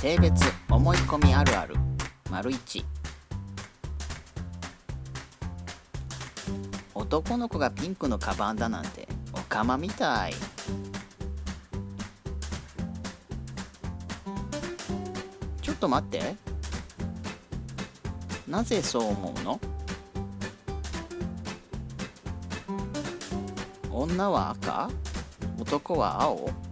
性別思い込みあるある。丸一。男の子がピンクのカバンだなんておかまみたい。ちょっと待って。なぜそう思うの？女は赤？男は青？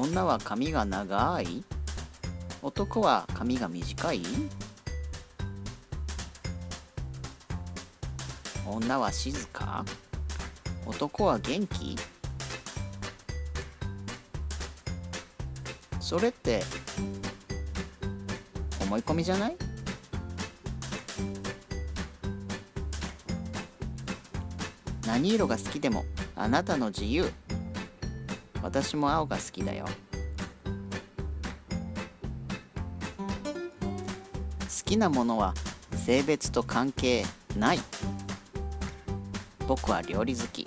女は髪が長い？男は髪が短い？女は静か？男は元気？それって思い込みじゃない？何色が好きでもあなたの自由。私も青が好きだよ。好きなものは性別と関係ない。僕は料理好き。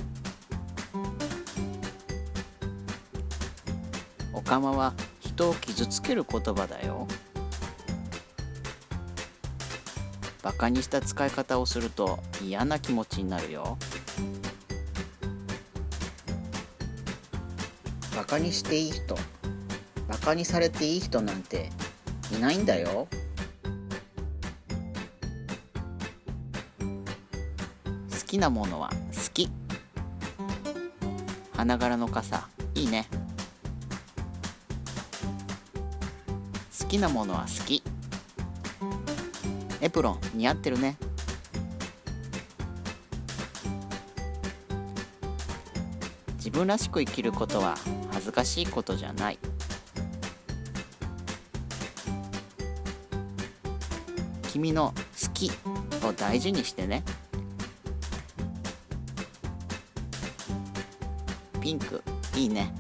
おかまは人を傷つける言葉だよ。バカにした使い方をすると嫌な気持ちになるよ。バカにしていい人。バカにされていい人なんていないんだよ。好きなものは好き。花柄の傘いいね。好きなものは好き。エプロン似合ってるね。自分らしく生きることは恥ずかしいことじゃない。君の好きを大事にしてね。ピンクいいね。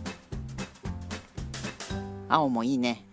青もいいね。